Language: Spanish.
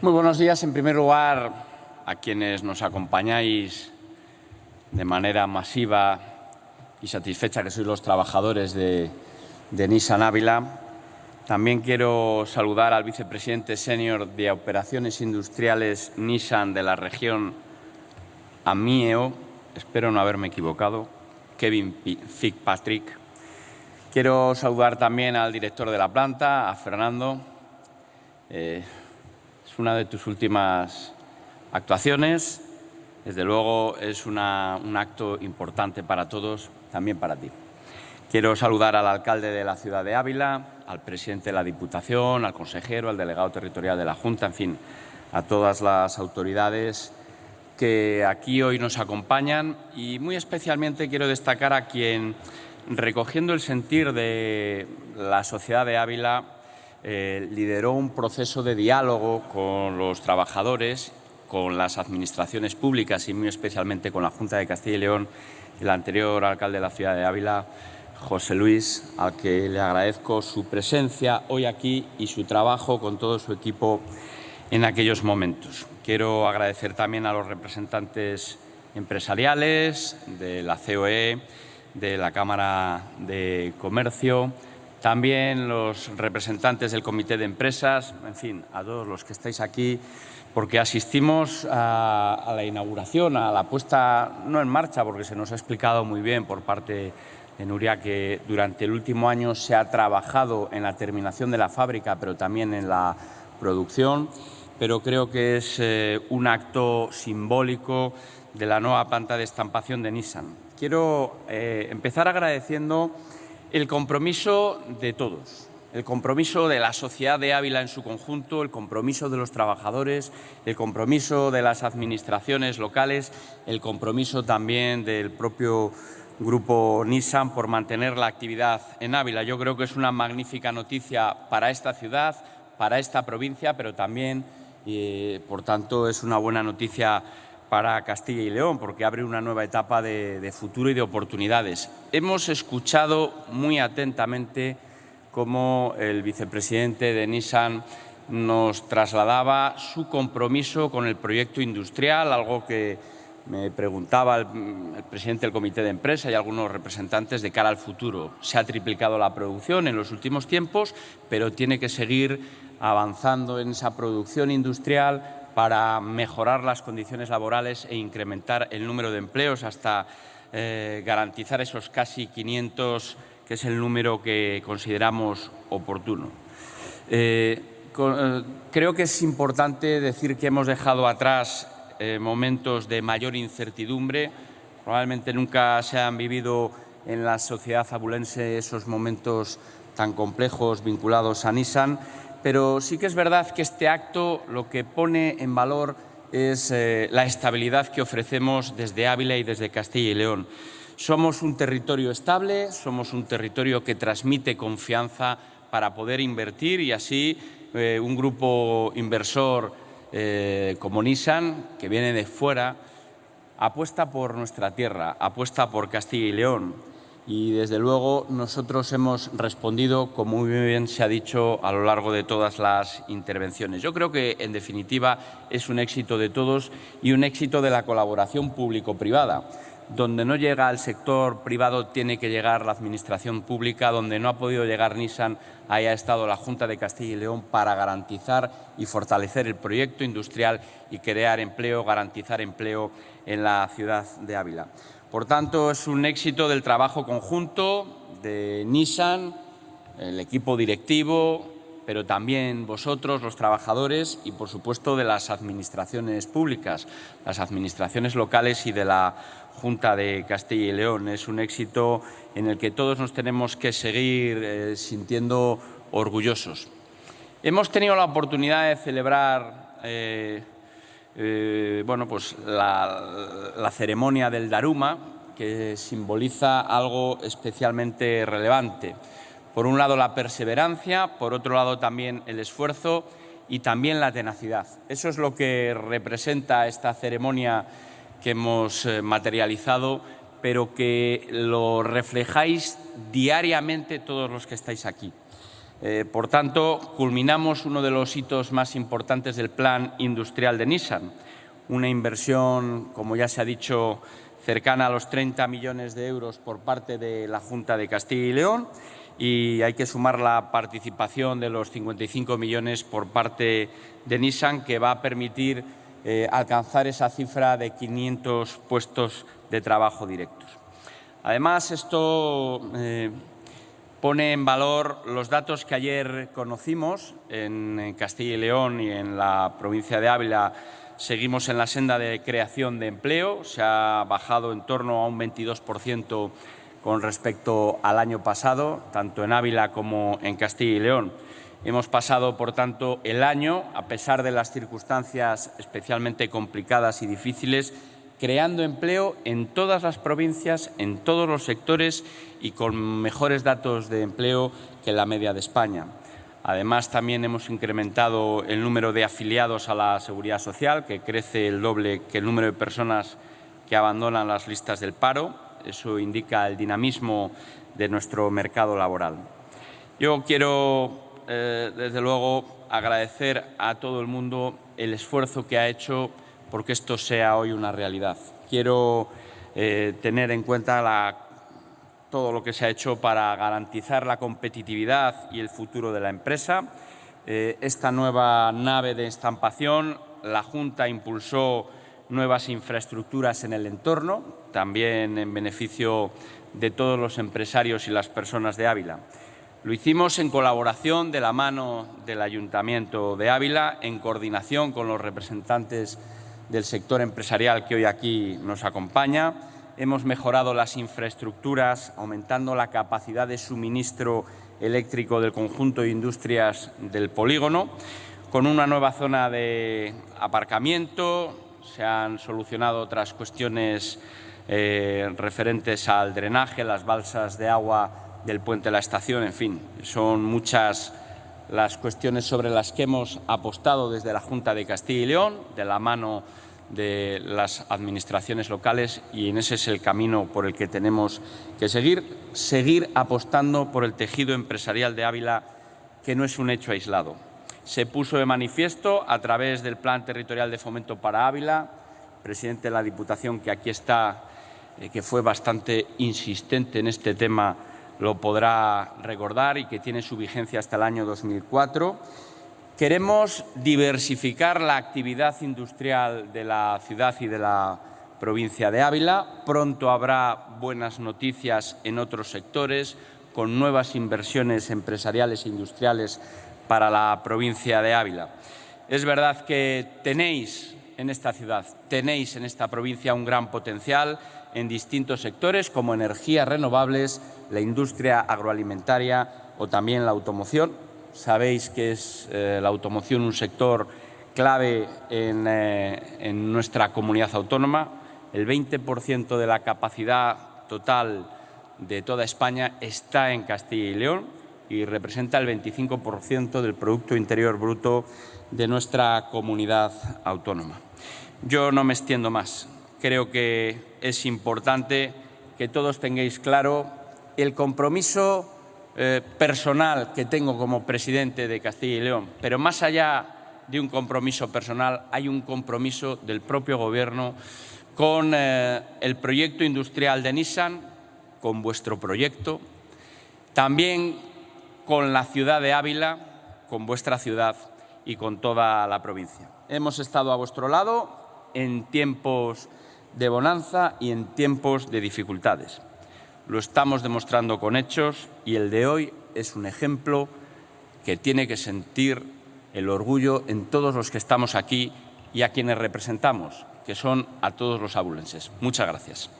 Muy buenos días. En primer lugar, a quienes nos acompañáis de manera masiva y satisfecha, que sois los trabajadores de, Nissan Ávila. También quiero saludar al vicepresidente senior de Operaciones Industriales Nissan de la región AMIEO, espero no haberme equivocado, Kevin Fitzpatrick. Quiero saludar también al director de la planta, a Fernando. Eh, es una de tus últimas actuaciones. Desde luego es un acto importante para todos, también para ti. Quiero saludar al alcalde de la ciudad de Ávila, al presidente de la Diputación, al consejero, al delegado territorial de la Junta, en fin, a todas las autoridades que aquí hoy nos acompañan y muy especialmente quiero destacar a quien, recogiendo el sentir de la sociedad de Ávila, eh, lideró un proceso de diálogo con los trabajadores, con las administraciones públicas y muy especialmente con la Junta de Castilla y León, el anterior alcalde de la ciudad de Ávila, José Luis, al que le agradezco su presencia hoy aquí y su trabajo con todo su equipo en aquellos momentos. Quiero agradecer también a los representantes empresariales de la COE, de la Cámara de Comercio, también los representantes del Comité de Empresas, en fin, a todos los que estáis aquí, porque asistimos a, la inauguración, a la puesta, no en marcha, porque se nos ha explicado muy bien por parte de Nuria que durante el último año se ha trabajado en la terminación de la fábrica, pero también en la producción pero creo que es eh, un acto simbólico de la nueva planta de estampación de Nissan. Quiero eh, empezar agradeciendo el compromiso de todos, el compromiso de la sociedad de Ávila en su conjunto, el compromiso de los trabajadores, el compromiso de las administraciones locales, el compromiso también del propio grupo Nissan por mantener la actividad en Ávila. Yo creo que es una magnífica noticia para esta ciudad, para esta provincia, pero también y, por tanto, es una buena noticia para Castilla y León, porque abre una nueva etapa de, futuro y de oportunidades. Hemos escuchado muy atentamente cómo el vicepresidente de Nissan nos trasladaba su compromiso con el proyecto industrial, algo que me preguntaba el, el, presidente del comité de empresa y algunos representantes de cara al futuro. Se ha triplicado la producción en los últimos tiempos, pero tiene que seguir avanzando en esa producción industrial para mejorar las condiciones laborales e incrementar el número de empleos hasta eh, garantizar esos casi 500, que es el número que consideramos oportuno. Eh, eh, creo que es importante decir que hemos dejado atrás momentos de mayor incertidumbre. Probablemente nunca se han vivido en la sociedad abulense esos momentos tan complejos vinculados a Nissan pero sí que es verdad que este acto lo que pone en valor es eh, la estabilidad que ofrecemos desde Ávila y desde Castilla y León. Somos un territorio estable, somos un territorio que transmite confianza para poder invertir y así eh, un grupo inversor eh, como Nissan, que viene de fuera, apuesta por nuestra tierra, apuesta por Castilla y León y desde luego nosotros hemos respondido, como muy bien se ha dicho a lo largo de todas las intervenciones. Yo creo que, en definitiva, es un éxito de todos y un éxito de la colaboración público-privada. Donde no llega el sector privado tiene que llegar la Administración pública, donde no ha podido llegar Nissan haya estado la Junta de Castilla y León para garantizar y fortalecer el proyecto industrial y crear empleo, garantizar empleo en la ciudad de Ávila. Por tanto, es un éxito del trabajo conjunto de Nissan, el equipo directivo, pero también vosotros, los trabajadores, y por supuesto de las administraciones públicas, las administraciones locales y de la Junta de Castilla y León. Es un éxito en el que todos nos tenemos que seguir eh, sintiendo orgullosos. Hemos tenido la oportunidad de celebrar eh, eh, bueno, pues la, ceremonia del Daruma, que simboliza algo especialmente relevante. Por un lado la perseverancia, por otro lado también el esfuerzo y también la tenacidad. Eso es lo que representa esta ceremonia que hemos eh, materializado, pero que lo reflejáis diariamente todos los que estáis aquí. Eh, por tanto, culminamos uno de los hitos más importantes del plan industrial de Nissan, una inversión, como ya se ha dicho, cercana a los 30 millones de euros por parte de la Junta de Castilla y León y hay que sumar la participación de los 55 millones por parte de Nissan, que va a permitir eh, alcanzar esa cifra de 500 puestos de trabajo directos. Además, esto eh, pone en valor los datos que ayer conocimos en Castilla y León y en la provincia de Ávila. Seguimos en la senda de creación de empleo, se ha bajado en torno a un 22 con respecto al año pasado, tanto en Ávila como en Castilla y León. Hemos pasado, por tanto, el año, a pesar de las circunstancias especialmente complicadas y difíciles, creando empleo en todas las provincias, en todos los sectores y con mejores datos de empleo que la media de España. Además, también hemos incrementado el número de afiliados a la Seguridad Social, que crece el doble que el número de personas que abandonan las listas del paro eso indica el dinamismo de nuestro mercado laboral. Yo quiero, eh, desde luego, agradecer a todo el mundo el esfuerzo que ha hecho porque esto sea hoy una realidad. Quiero eh, tener en cuenta todo lo que se ha hecho para garantizar la competitividad y el futuro de la empresa. Eh, esta nueva nave de estampación, la Junta impulsó nuevas infraestructuras en el entorno, también en beneficio de todos los empresarios y las personas de Ávila. Lo hicimos en colaboración de la mano del Ayuntamiento de Ávila, en coordinación con los representantes del sector empresarial que hoy aquí nos acompaña. Hemos mejorado las infraestructuras, aumentando la capacidad de suministro eléctrico del conjunto de industrias del polígono, con una nueva zona de aparcamiento, se han solucionado otras cuestiones eh, referentes al drenaje, las balsas de agua del puente de la estación, en fin, son muchas las cuestiones sobre las que hemos apostado desde la Junta de Castilla y León, de la mano de las administraciones locales y en ese es el camino por el que tenemos que seguir, seguir apostando por el tejido empresarial de Ávila, que no es un hecho aislado. Se puso de manifiesto a través del Plan Territorial de Fomento para Ávila, presidente de la Diputación que aquí está, eh, que fue bastante insistente en este tema, lo podrá recordar y que tiene su vigencia hasta el año 2004. Queremos diversificar la actividad industrial de la ciudad y de la provincia de Ávila. Pronto habrá buenas noticias en otros sectores, con nuevas inversiones empresariales e industriales para la provincia de Ávila. Es verdad que tenéis en esta ciudad, tenéis en esta provincia un gran potencial en distintos sectores como energías renovables, la industria agroalimentaria o también la automoción. Sabéis que es eh, la automoción un sector clave en, eh, en nuestra comunidad autónoma. El 20% de la capacidad total de toda España está en Castilla y León y representa el 25% del Producto Interior Bruto de nuestra comunidad autónoma. Yo no me extiendo más. Creo que es importante que todos tengáis claro el compromiso eh, personal que tengo como presidente de Castilla y León, pero más allá de un compromiso personal, hay un compromiso del propio Gobierno con eh, el proyecto industrial de Nissan, con vuestro proyecto, también con la ciudad de Ávila, con vuestra ciudad y con toda la provincia. Hemos estado a vuestro lado en tiempos de bonanza y en tiempos de dificultades. Lo estamos demostrando con hechos y el de hoy es un ejemplo que tiene que sentir el orgullo en todos los que estamos aquí y a quienes representamos, que son a todos los abulenses. Muchas gracias.